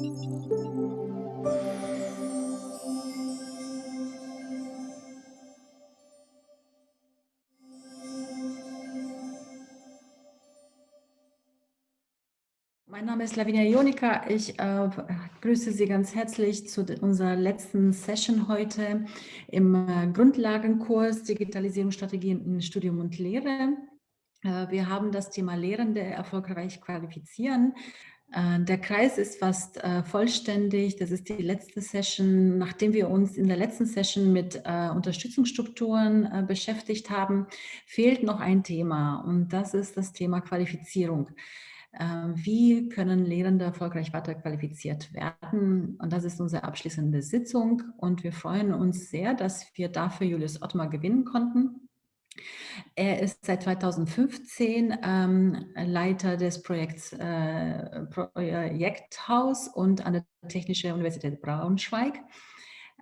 Mein Name ist Lavinia Jonika. Ich äh, grüße Sie ganz herzlich zu unserer letzten Session heute im äh, Grundlagenkurs Digitalisierungsstrategien in Studium und Lehre. Äh, wir haben das Thema Lehrende erfolgreich qualifizieren. Äh, der Kreis ist fast äh, vollständig. Das ist die letzte Session. Nachdem wir uns in der letzten Session mit äh, Unterstützungsstrukturen beschäftigt haben, fehlt noch ein Thema und das ist das Thema Qualifizierung. Wie können Lehrende erfolgreich weiterqualifiziert werden? Und das ist unsere abschließende Sitzung. Und wir freuen uns sehr, dass wir dafür Julius Ottmar gewinnen konnten. Er ist seit 2015 ähm, Leiter des Projekts äh, Projekthaus und an der Technischen Universität Braunschweig.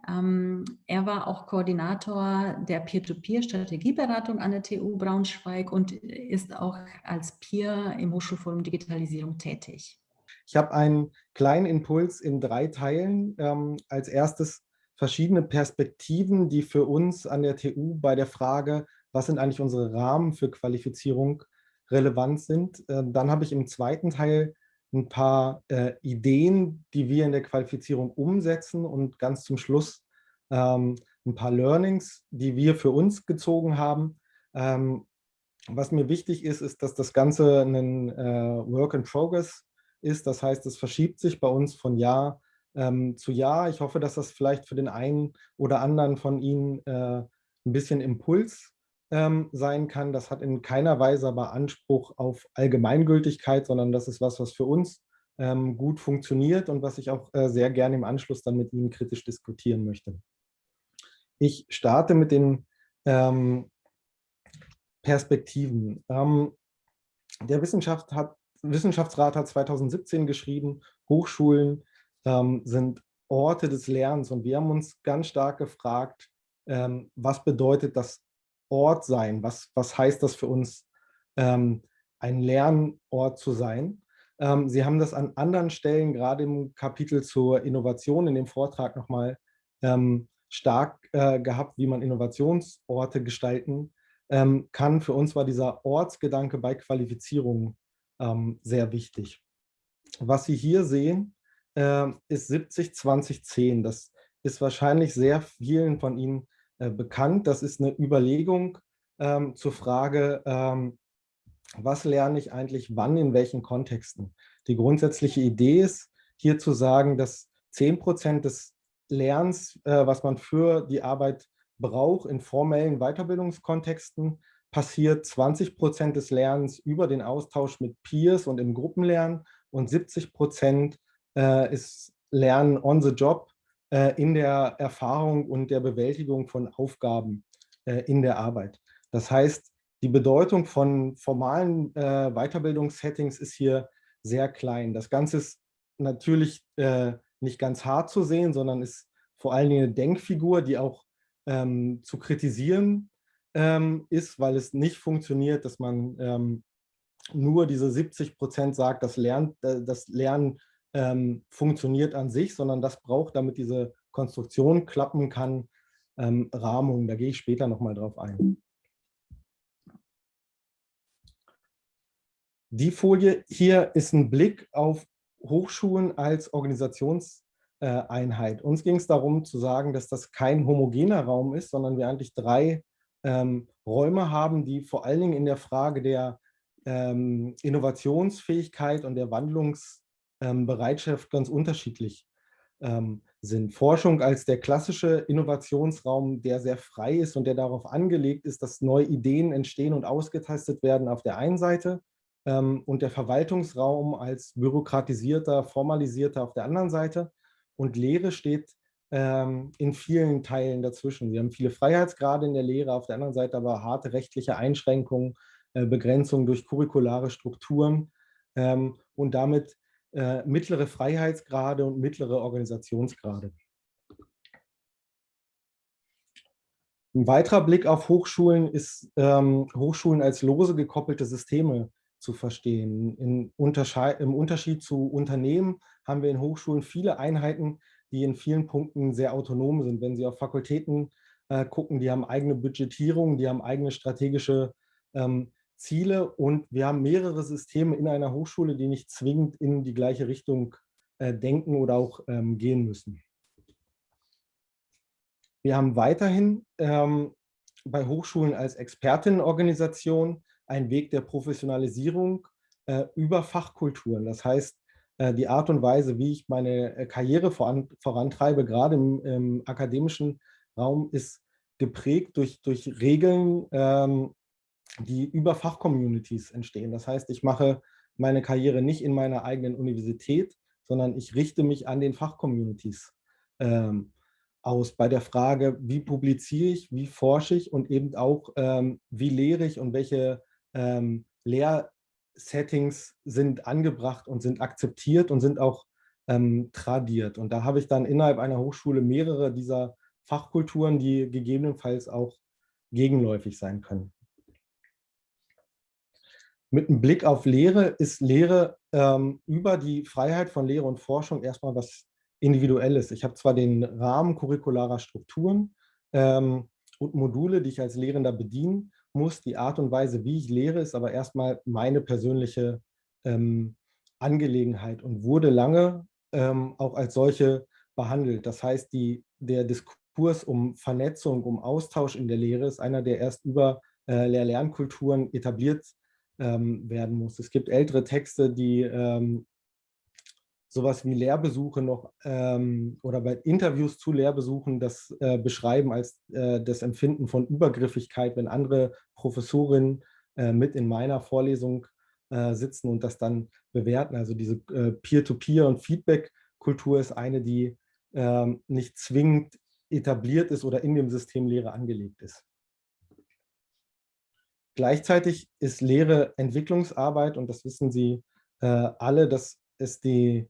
Ähm, er war auch Koordinator der Peer-to-Peer-Strategieberatung an der TU Braunschweig und ist auch als Peer im Hochschulforum Digitalisierung tätig. Ich habe einen kleinen Impuls in drei Teilen. Ähm, als erstes verschiedene Perspektiven, die für uns an der TU bei der Frage, was sind eigentlich unsere Rahmen für Qualifizierung relevant sind. Ähm, dann habe ich im zweiten Teil ein paar äh, Ideen, die wir in der Qualifizierung umsetzen und ganz zum Schluss ähm, ein paar Learnings, die wir für uns gezogen haben. Ähm, was mir wichtig ist, ist, dass das Ganze ein äh, Work in Progress ist. Das heißt, es verschiebt sich bei uns von Jahr ähm, zu Jahr. Ich hoffe, dass das vielleicht für den einen oder anderen von Ihnen äh, ein bisschen Impuls ähm, sein kann. Das hat in keiner Weise aber Anspruch auf Allgemeingültigkeit, sondern das ist was, was für uns ähm, gut funktioniert und was ich auch äh, sehr gerne im Anschluss dann mit Ihnen kritisch diskutieren möchte. Ich starte mit den ähm, Perspektiven. Ähm, der Wissenschaft hat, Wissenschaftsrat hat 2017 geschrieben, Hochschulen ähm, sind Orte des Lernens und wir haben uns ganz stark gefragt, ähm, was bedeutet das Ort sein? Was, was heißt das für uns, ähm, ein Lernort zu sein? Ähm, Sie haben das an anderen Stellen, gerade im Kapitel zur Innovation, in dem Vortrag nochmal ähm, stark äh, gehabt, wie man Innovationsorte gestalten ähm, kann. Für uns war dieser Ortsgedanke bei Qualifizierung ähm, sehr wichtig. Was Sie hier sehen, äh, ist 70, 20, 10. Das ist wahrscheinlich sehr vielen von Ihnen bekannt. Das ist eine Überlegung ähm, zur Frage, ähm, was lerne ich eigentlich wann, in welchen Kontexten. Die grundsätzliche Idee ist, hier zu sagen, dass 10 Prozent des Lernens, äh, was man für die Arbeit braucht, in formellen Weiterbildungskontexten, passiert 20 Prozent des Lernens über den Austausch mit Peers und im Gruppenlernen und 70 Prozent äh, ist Lernen on the job äh, in der Erfahrung und der Bewältigung von Aufgaben äh, in der Arbeit. Das heißt, die Bedeutung von formalen äh, Weiterbildungssettings ist hier sehr klein. Das Ganze ist natürlich äh, nicht ganz hart zu sehen, sondern ist vor allen Dingen eine Denkfigur, die auch ähm, zu kritisieren ähm, ist, weil es nicht funktioniert, dass man ähm, nur diese 70 Prozent sagt, das, Lern, äh, das Lernen ähm, funktioniert an sich, sondern das braucht, damit diese Konstruktion klappen kann, ähm, Rahmung. Da gehe ich später nochmal drauf ein. Die Folie hier ist ein Blick auf Hochschulen als Organisationseinheit. Uns ging es darum zu sagen, dass das kein homogener Raum ist, sondern wir eigentlich drei ähm, Räume haben, die vor allen Dingen in der Frage der ähm, Innovationsfähigkeit und der Wandlungs- Bereitschaft ganz unterschiedlich ähm, sind. Forschung als der klassische Innovationsraum, der sehr frei ist und der darauf angelegt ist, dass neue Ideen entstehen und ausgetestet werden auf der einen Seite ähm, und der Verwaltungsraum als bürokratisierter, formalisierter auf der anderen Seite. Und Lehre steht ähm, in vielen Teilen dazwischen. Wir haben viele Freiheitsgrade in der Lehre, auf der anderen Seite aber harte rechtliche Einschränkungen, äh, Begrenzungen durch curriculare Strukturen ähm, und damit äh, mittlere Freiheitsgrade und mittlere Organisationsgrade. Ein weiterer Blick auf Hochschulen ist, ähm, Hochschulen als lose gekoppelte Systeme zu verstehen. Im Unterschied zu Unternehmen haben wir in Hochschulen viele Einheiten, die in vielen Punkten sehr autonom sind. Wenn Sie auf Fakultäten äh, gucken, die haben eigene Budgetierung, die haben eigene strategische ähm, Ziele und wir haben mehrere Systeme in einer Hochschule, die nicht zwingend in die gleiche Richtung äh, denken oder auch ähm, gehen müssen. Wir haben weiterhin ähm, bei Hochschulen als Expertinnenorganisation einen Weg der Professionalisierung äh, über Fachkulturen. Das heißt, äh, die Art und Weise, wie ich meine äh, Karriere voran, vorantreibe, gerade im, im, akademischen Raum, ist geprägt durch, durch Regeln, ähm, die über Fachcommunities entstehen. Das heißt, ich mache meine Karriere nicht in meiner eigenen Universität, sondern ich richte mich an den Fachcommunities ähm, aus bei der Frage, wie publiziere ich, wie forsche ich und eben auch, ähm, wie lehre ich und welche ähm, Lehrsettings sind angebracht und sind akzeptiert und sind auch ähm, tradiert. Und da habe ich dann innerhalb einer Hochschule mehrere dieser Fachkulturen, die gegebenenfalls auch gegenläufig sein können. Mit einem Blick auf Lehre ist Lehre ähm, über die Freiheit von Lehre und Forschung erstmal was Individuelles. Ich habe zwar den Rahmen curricularer Strukturen ähm, und Module, die ich als Lehrender bedienen muss. Die Art und Weise, wie ich lehre, ist aber erstmal meine persönliche ähm, Angelegenheit und wurde lange ähm, auch als solche behandelt. Das heißt, die, der Diskurs um Vernetzung, um Austausch in der Lehre ist einer, der erst über äh, Lehr-Lernkulturen etabliert ähm, werden muss. Es gibt ältere Texte, die ähm, sowas wie Lehrbesuche noch ähm, oder bei Interviews zu Lehrbesuchen das äh, beschreiben als äh, das Empfinden von Übergriffigkeit, wenn andere Professorinnen äh, mit in meiner Vorlesung äh, sitzen und das dann bewerten. Also diese äh, Peer-to-Peer- -Peer und Feedback-Kultur ist eine, die ähm, nicht zwingend etabliert ist oder in dem System Lehre angelegt ist. Gleichzeitig ist Lehre Entwicklungsarbeit und das wissen Sie äh, alle, dass es die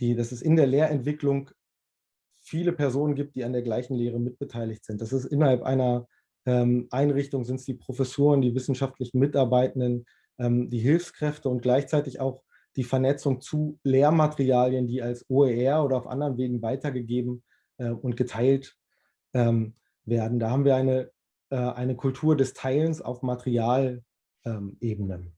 die, dass es in der Lehrentwicklung viele Personen gibt, die an der gleichen Lehre mitbeteiligt sind. Das ist innerhalb einer ähm, Einrichtung, sind es die Professoren, die wissenschaftlichen Mitarbeitenden, ähm, die Hilfskräfte und gleichzeitig auch die Vernetzung zu Lehrmaterialien, die als OER oder auf anderen Wegen weitergegeben äh, und geteilt ähm, werden. Da haben wir eine, äh, eine Kultur des Teilens auf Materialebenen. Ähm,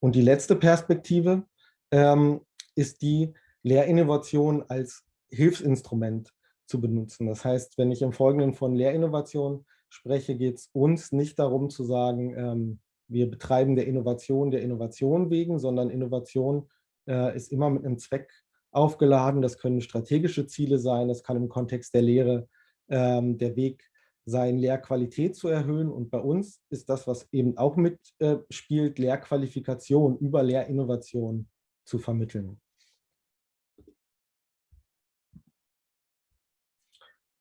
Und die letzte Perspektive ähm, ist die, Lehrinnovation als Hilfsinstrument zu benutzen. Das heißt, wenn ich im Folgenden von Lehrinnovation spreche, geht es uns nicht darum zu sagen, ähm, wir betreiben der Innovation der Innovation wegen, sondern Innovation äh, ist immer mit einem Zweck aufgeladen. Das können strategische Ziele sein, das kann im Kontext der Lehre ähm, der Weg sein, Lehrqualität zu erhöhen. Und bei uns ist das, was eben auch mitspielt, Lehrqualifikation über Lehrinnovation zu vermitteln.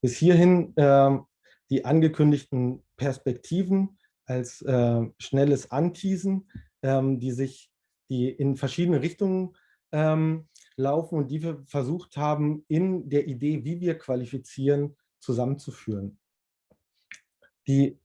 Bis hierhin äh, die angekündigten Perspektiven als äh, schnelles Anteasen, ähm, die sich die in verschiedene Richtungen ähm, laufen und die wir versucht haben, in der Idee, wie wir qualifizieren, zusammenzuführen. Die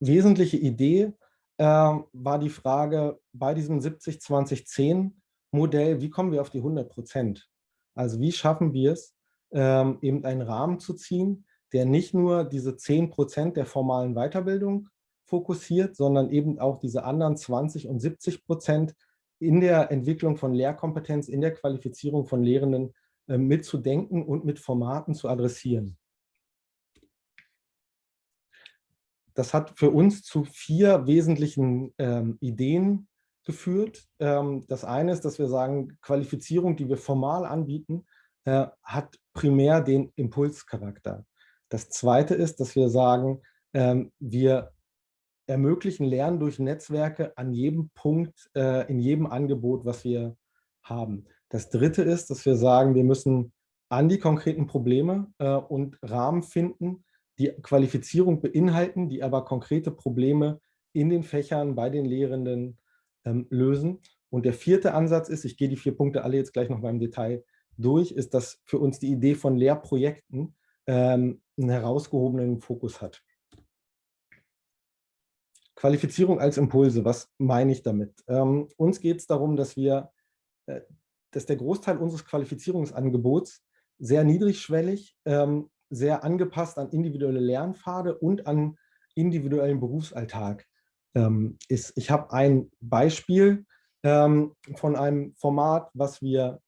wesentliche Idee äh, war die Frage bei diesem 70-20-10-Modell, wie kommen wir auf die 100 Prozent? Also wie schaffen wir es, ähm, eben einen Rahmen zu ziehen, der nicht nur diese 10 Prozent der formalen Weiterbildung fokussiert, sondern eben auch diese anderen 20 und 70 Prozent in der Entwicklung von Lehrkompetenz, in der Qualifizierung von Lehrenden äh, mitzudenken und mit Formaten zu adressieren. das hat für uns zu vier wesentlichen ähm, Ideen geführt. Ähm, das eine ist, dass wir sagen, Qualifizierung, die wir formal anbieten, äh, hat primär den Impulscharakter. Das zweite ist, dass wir sagen, ähm, wir ermöglichen Lernen durch Netzwerke an jedem Punkt, äh, in jedem Angebot, was wir haben. Das dritte ist, dass wir sagen, wir müssen an die konkreten Probleme äh, und Rahmen finden, die Qualifizierung beinhalten, die aber konkrete Probleme in den Fächern bei den Lehrenden ähm, lösen. Und der vierte Ansatz ist, ich gehe die vier Punkte alle jetzt gleich noch mal im Detail durch, ist, dass für uns die Idee von Lehrprojekten ähm, einen herausgehobenen Fokus hat. Qualifizierung als Impulse, was meine ich damit? Ähm, uns geht es darum, dass wir, äh, dass der Großteil unseres Qualifizierungsangebots sehr niedrigschwellig, ähm, sehr angepasst an individuelle Lernpfade und an individuellen Berufsalltag ähm, ist. Ich habe ein Beispiel ähm, von einem Format, was wir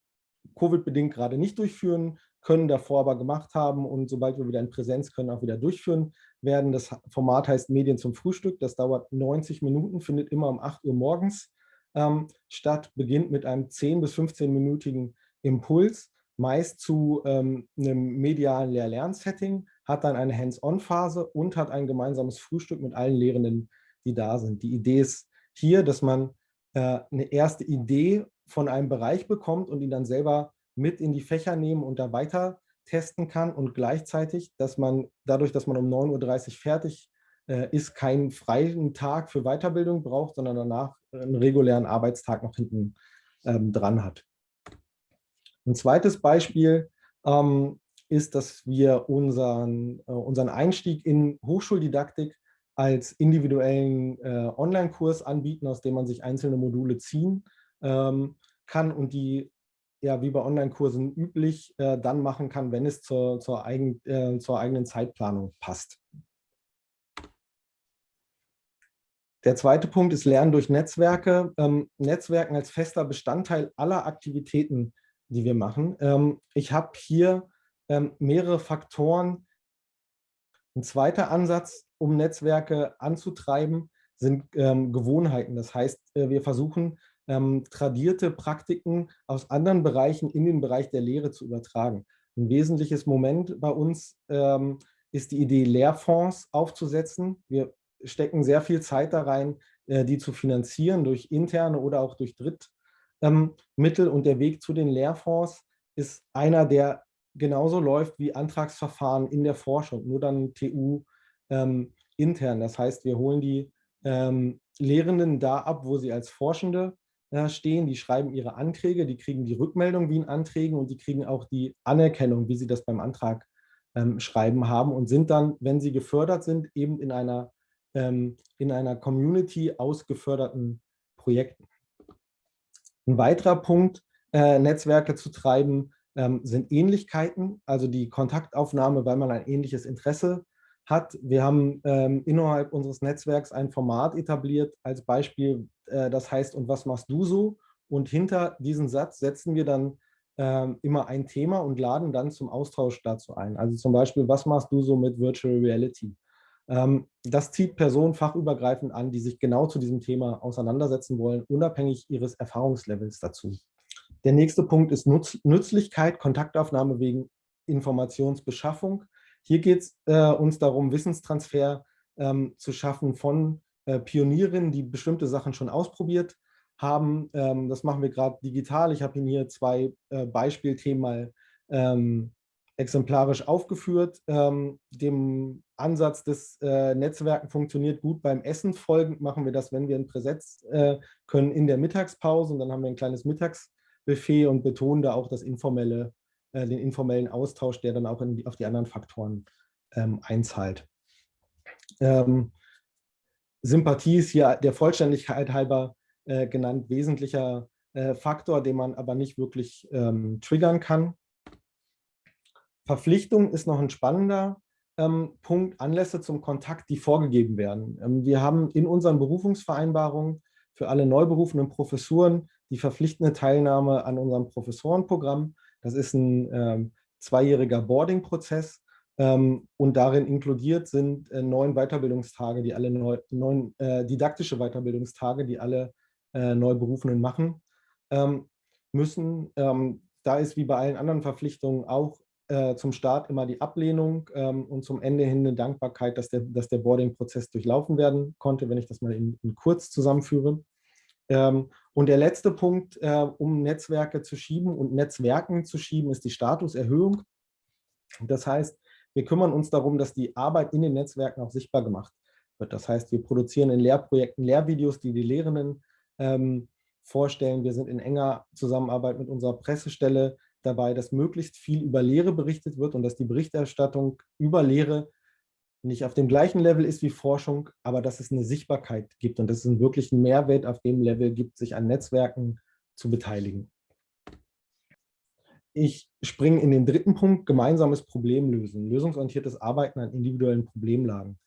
Covid-bedingt gerade nicht durchführen können, davor aber gemacht haben und sobald wir wieder in Präsenz können, auch wieder durchführen werden. Das Format heißt Medien zum Frühstück. Das dauert 90 Minuten, findet immer um 8 Uhr morgens ähm, statt, beginnt mit einem 10- bis 15-minütigen Impuls, meist zu ähm, einem medialen Lehr-Lern-Setting, hat dann eine Hands-on-Phase und hat ein gemeinsames Frühstück mit allen Lehrenden, die da sind. Die Idee ist hier, dass man äh, eine erste Idee von einem Bereich bekommt und ihn dann selber mit in die Fächer nehmen und da weiter testen kann und gleichzeitig, dass man dadurch, dass man um 9.30 Uhr fertig äh, ist, keinen freien Tag für Weiterbildung braucht, sondern danach einen regulären Arbeitstag noch hinten ähm, dran hat. Ein zweites Beispiel ähm, ist, dass wir unseren, äh, unseren Einstieg in Hochschuldidaktik als individuellen äh, Online-Kurs anbieten, aus dem man sich einzelne Module ziehen ähm, kann und die ja wie bei Online-Kursen üblich äh, dann machen kann, wenn es zur, zur, eigen, äh, zur eigenen Zeitplanung passt. Der zweite Punkt ist Lernen durch Netzwerke. Ähm, Netzwerken als fester Bestandteil aller Aktivitäten, die wir machen. Ähm, ich habe hier ähm, mehrere Faktoren. Ein zweiter Ansatz, um Netzwerke anzutreiben, sind ähm, Gewohnheiten. Das heißt, äh, wir versuchen, ähm, tradierte Praktiken aus anderen Bereichen in den Bereich der Lehre zu übertragen. Ein wesentliches Moment bei uns ähm, ist die Idee, Lehrfonds aufzusetzen. Wir stecken sehr viel Zeit da rein, äh, die zu finanzieren durch interne oder auch durch Drittmittel. und der Weg zu den Lehrfonds ist einer, der genauso läuft wie Antragsverfahren in der Forschung, nur dann TU ähm, intern. Das heißt, wir holen die ähm, Lehrenden da ab, wo sie als Forschende stehen, die schreiben ihre Anträge, die kriegen die Rückmeldung wie in Anträgen und die kriegen auch die Anerkennung, wie sie das beim Antrag ähm, schreiben haben und sind dann, wenn sie gefördert sind, eben in einer, ähm, in einer Community aus geförderten Projekten. Ein weiterer Punkt, äh, Netzwerke zu treiben, ähm, sind Ähnlichkeiten, also die Kontaktaufnahme, weil man ein ähnliches Interesse hat. Wir haben ähm, innerhalb unseres Netzwerks ein Format etabliert, als Beispiel, äh, das heißt, und was machst du so? Und hinter diesen Satz setzen wir dann ähm, immer ein Thema und laden dann zum Austausch dazu ein. Also zum Beispiel, was machst du so mit Virtual Reality? Ähm, das zieht Personen fachübergreifend an, die sich genau zu diesem Thema auseinandersetzen wollen, unabhängig ihres Erfahrungslevels dazu. Der nächste Punkt ist Nutz Nützlichkeit, Kontaktaufnahme wegen Informationsbeschaffung. Hier geht es äh, uns darum, Wissenstransfer ähm, zu schaffen von äh, Pionierinnen, die bestimmte Sachen schon ausprobiert haben. Ähm, das machen wir gerade digital. Ich habe Ihnen hier zwei äh, Beispielthemen mal ähm, exemplarisch aufgeführt. Ähm, dem Ansatz des äh, Netzwerken funktioniert gut beim Essen. Folgend machen wir das, wenn wir in Präsenz äh, können, in der Mittagspause. Und dann haben wir ein kleines Mittagsbuffet und betonen da auch das informelle äh, den informellen Austausch, der dann auch die, auf die anderen Faktoren ähm, einzahlt. Ähm, Sympathie ist hier der Vollständigkeit halber äh, genannt, wesentlicher äh, Faktor, den man aber nicht wirklich ähm, triggern kann. Verpflichtung ist noch ein spannender ähm, Punkt, Anlässe zum Kontakt, die vorgegeben werden. Ähm, wir haben in unseren Berufungsvereinbarungen für alle neu berufenen Professuren die verpflichtende Teilnahme an unserem Professorenprogramm. Das ist ein ähm, zweijähriger Boarding-Prozess und darin inkludiert sind äh, neun Weiterbildungstage, die alle neu, neun äh, didaktische Weiterbildungstage, die alle äh, Neuberufenen machen ähm, müssen. Ähm, da ist wie bei allen anderen Verpflichtungen auch äh, zum Start immer die Ablehnung ähm, und zum Ende hin eine Dankbarkeit, dass der, dass der Boarding-Prozess durchlaufen werden konnte, wenn ich das mal in, in kurz zusammenführe. Ähm, und der letzte Punkt, äh, um Netzwerke zu schieben und Netzwerken zu schieben, ist die Statuserhöhung. Das heißt, wir kümmern uns darum, dass die Arbeit in den Netzwerken auch sichtbar gemacht wird. Das heißt, wir produzieren in Lehrprojekten Lehrvideos, die die Lehrenden ähm, vorstellen. Wir sind in enger Zusammenarbeit mit unserer Pressestelle dabei, dass möglichst viel über Lehre berichtet wird und dass die Berichterstattung über Lehre nicht auf dem gleichen Level ist wie Forschung, aber dass es eine Sichtbarkeit gibt und dass es einen wirklichen Mehrwert auf dem Level gibt, sich an Netzwerken zu beteiligen. Ich springe in den dritten Punkt, gemeinsames Problemlösen, lösungsorientiertes Arbeiten an individuellen Problemlagen.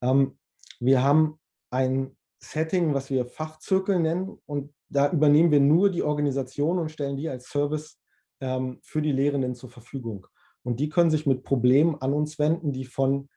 Ähm, wir haben ein Setting, was wir Fachzirkel nennen und da übernehmen wir nur die Organisation und stellen die als Service ähm, für die Lehrenden zur Verfügung. Und die können sich mit Problemen an uns wenden, die von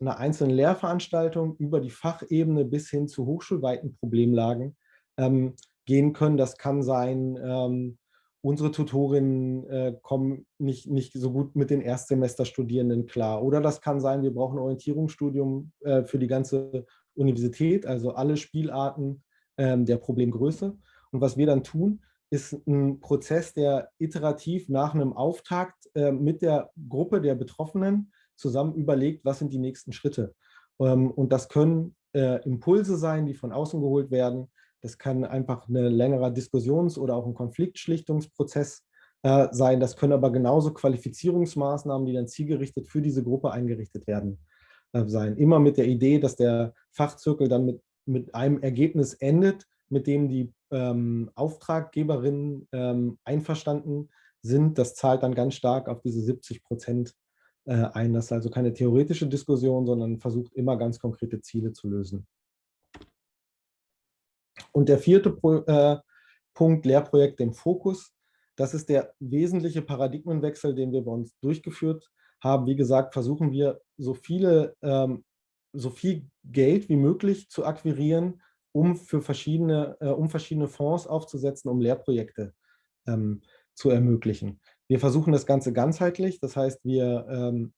einer einzelnen Lehrveranstaltung über die Fachebene bis hin zu hochschulweiten Problemlagen ähm, gehen können. Das kann sein, ähm, unsere Tutorinnen äh, kommen nicht, nicht so gut mit den Erstsemesterstudierenden klar. Oder das kann sein, wir brauchen ein Orientierungsstudium äh, für die ganze Universität, also alle Spielarten ähm, der Problemgröße. Und was wir dann tun, ist ein Prozess, der iterativ nach einem Auftakt äh, mit der Gruppe der Betroffenen zusammen überlegt, was sind die nächsten Schritte. Ähm, und das können äh, Impulse sein, die von außen geholt werden. Das kann einfach ein längerer Diskussions- oder auch ein Konfliktschlichtungsprozess äh, sein. Das können aber genauso Qualifizierungsmaßnahmen, die dann zielgerichtet für diese Gruppe eingerichtet werden, äh, sein. Immer mit der Idee, dass der Fachzirkel dann mit, mit einem Ergebnis endet, mit dem die ähm, Auftraggeberinnen ähm, einverstanden sind. Das zahlt dann ganz stark auf diese 70 Prozent äh, ein. Das ist also keine theoretische Diskussion, sondern versucht immer ganz konkrete Ziele zu lösen. Und der vierte Pro, äh, Punkt, Lehrprojekte im Fokus. Das ist der wesentliche Paradigmenwechsel, den wir bei uns durchgeführt haben. Wie gesagt, versuchen wir so viele, ähm, so viel Geld wie möglich zu akquirieren, um für verschiedene, äh, um verschiedene Fonds aufzusetzen, um Lehrprojekte ähm, zu ermöglichen. Wir versuchen das Ganze ganzheitlich, das heißt, wir ähm,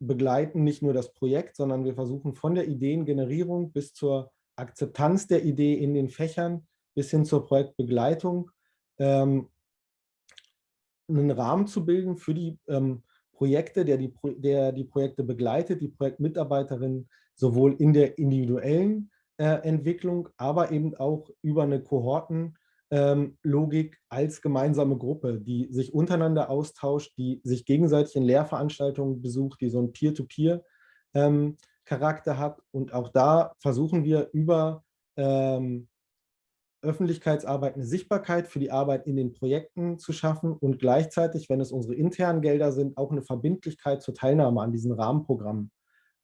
begleiten nicht nur das Projekt, sondern wir versuchen von der Ideengenerierung bis zur Akzeptanz der Idee in den Fächern bis hin zur Projektbegleitung ähm, einen Rahmen zu bilden für die ähm, Projekte, der die, der die Projekte begleitet, die Projektmitarbeiterin sowohl in der individuellen äh, Entwicklung, aber eben auch über eine Kohortenlogik ähm, als gemeinsame Gruppe, die sich untereinander austauscht, die sich gegenseitig in Lehrveranstaltungen besucht, die so ein Peer-to-Peer-Charakter ähm, hat. Und auch da versuchen wir über ähm, Öffentlichkeitsarbeit eine Sichtbarkeit für die Arbeit in den Projekten zu schaffen und gleichzeitig, wenn es unsere internen Gelder sind, auch eine Verbindlichkeit zur Teilnahme an diesen Rahmenprogrammen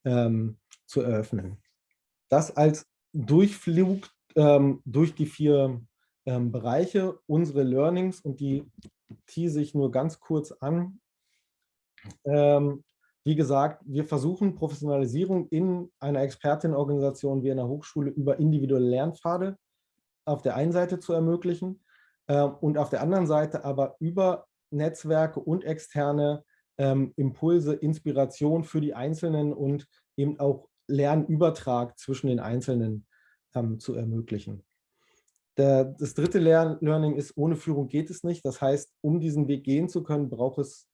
ähm, zu eröffnen. Das als Durchflug ähm, durch die vier ähm, Bereiche, unsere Learnings und die tease ich nur ganz kurz an. Ähm, wie gesagt, wir versuchen Professionalisierung in einer Expertinnenorganisation wie einer Hochschule über individuelle Lernpfade auf der einen Seite zu ermöglichen äh, und auf der anderen Seite aber über Netzwerke und externe ähm, Impulse, Inspiration für die Einzelnen und eben auch Lernübertrag zwischen den Einzelnen ähm, zu ermöglichen. Der, das dritte Learning ist, ohne Führung geht es nicht. Das heißt, um diesen Weg gehen zu können, braucht es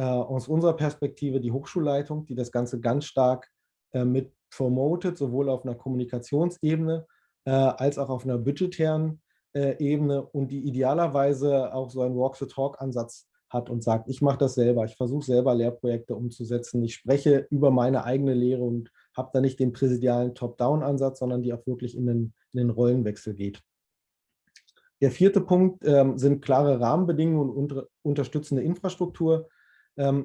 aus unserer Perspektive die Hochschulleitung, die das Ganze ganz stark äh, mit promotet, sowohl auf einer Kommunikationsebene äh, als auch auf einer budgetären äh, Ebene und die idealerweise auch so einen Walk-the-Talk-Ansatz hat und sagt, ich mache das selber, ich versuche selber Lehrprojekte umzusetzen, ich spreche über meine eigene Lehre und habe da nicht den präsidialen Top-Down-Ansatz, sondern die auch wirklich in den, in den Rollenwechsel geht. Der vierte Punkt ähm, sind klare Rahmenbedingungen und unter, unterstützende Infrastruktur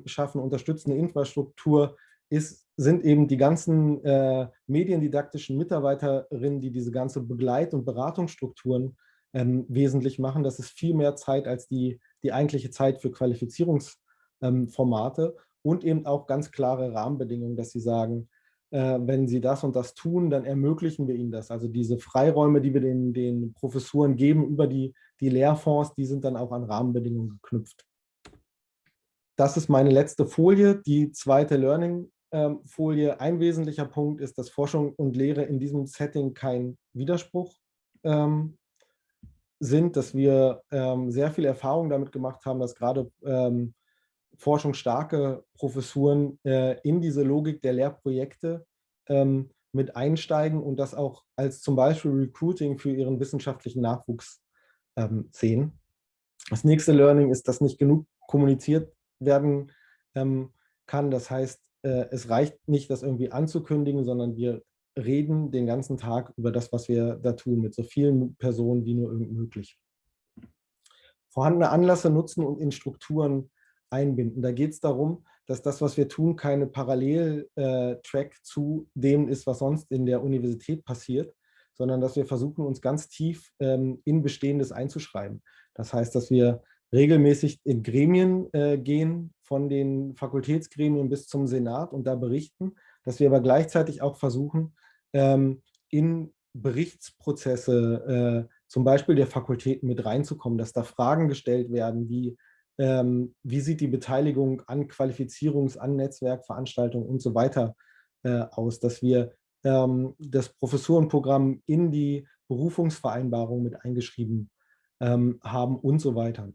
schaffen. Unterstützende Infrastruktur ist, sind eben die ganzen äh, mediendidaktischen Mitarbeiterinnen, die diese ganze Begleit- und Beratungsstrukturen ähm, wesentlich machen. Das ist viel mehr Zeit als die, die eigentliche Zeit für Qualifizierungsformate ähm, und eben auch ganz klare Rahmenbedingungen, dass sie sagen, äh, wenn sie das und das tun, dann ermöglichen wir ihnen das. Also diese Freiräume, die wir den, den Professuren geben über die, die Lehrfonds, die sind dann auch an Rahmenbedingungen geknüpft. Das ist meine letzte Folie, die zweite Learning-Folie. Ähm, Ein wesentlicher Punkt ist, dass Forschung und Lehre in diesem Setting kein Widerspruch ähm, sind, dass wir ähm, sehr viel Erfahrung damit gemacht haben, dass gerade ähm, forschungsstarke Professuren äh, in diese Logik der Lehrprojekte ähm, mit einsteigen und das auch als zum Beispiel Recruiting für ihren wissenschaftlichen Nachwuchs ähm, sehen. Das nächste Learning ist, dass nicht genug kommuniziert werden ähm, kann. Das heißt, äh, es reicht nicht, das irgendwie anzukündigen, sondern wir reden den ganzen Tag über das, was wir da tun, mit so vielen Personen wie nur irgend möglich. Vorhandene Anlässe nutzen und in Strukturen einbinden. Da geht es darum, dass das, was wir tun, keine Paralleltrack äh, zu dem ist, was sonst in der Universität passiert, sondern dass wir versuchen, uns ganz tief ähm, in Bestehendes einzuschreiben. Das heißt, dass wir regelmäßig in Gremien äh, gehen, von den Fakultätsgremien bis zum Senat und da berichten, dass wir aber gleichzeitig auch versuchen, ähm, in Berichtsprozesse äh, zum Beispiel der Fakultäten mit reinzukommen, dass da Fragen gestellt werden, wie ähm, wie sieht die Beteiligung an Qualifizierungs-, an Netzwerkveranstaltungen und so weiter äh, aus, dass wir ähm, das Professurenprogramm in die Berufungsvereinbarung mit eingeschrieben ähm, haben und so weiter.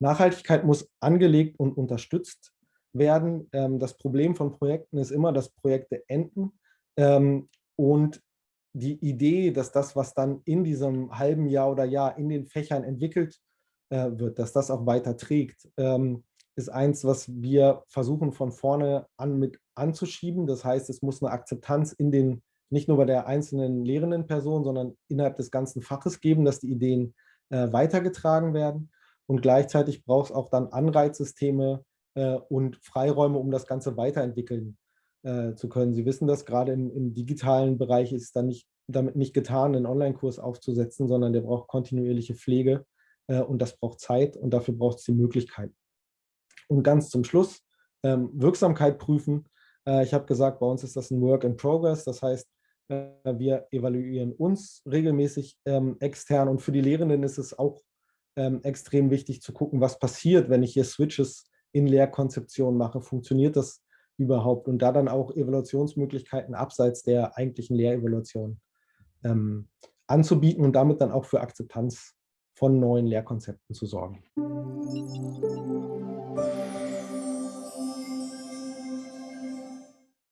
Nachhaltigkeit muss angelegt und unterstützt werden. Ähm, das Problem von Projekten ist immer, dass Projekte enden ähm, und die Idee, dass das, was dann in diesem halben Jahr oder Jahr in den Fächern entwickelt äh, wird, dass das auch weiter trägt, ähm, ist eins, was wir versuchen von vorne an mit anzuschieben. Das heißt, es muss eine Akzeptanz in den, nicht nur bei der einzelnen lehrenden Person, sondern innerhalb des ganzen Faches geben, dass die Ideen äh, weitergetragen werden. Und gleichzeitig braucht es auch dann Anreizsysteme äh, und Freiräume, um das Ganze weiterentwickeln äh, zu können. Sie wissen das, gerade im, im digitalen Bereich ist es dann nicht, damit nicht getan, einen Online-Kurs aufzusetzen, sondern der braucht kontinuierliche Pflege äh, und das braucht Zeit und dafür braucht es die Möglichkeit. Und ganz zum Schluss, ähm, Wirksamkeit prüfen. Äh, ich habe gesagt, bei uns ist das ein Work in Progress, das heißt, äh, wir evaluieren uns regelmäßig ähm, extern und für die Lehrenden ist es auch ähm, extrem wichtig zu gucken, was passiert, wenn ich hier Switches in Lehrkonzeption mache. Funktioniert das überhaupt? Und da dann auch Evaluationsmöglichkeiten abseits der eigentlichen Lehrevaluation ähm, anzubieten und damit dann auch für Akzeptanz von neuen Lehrkonzepten zu sorgen.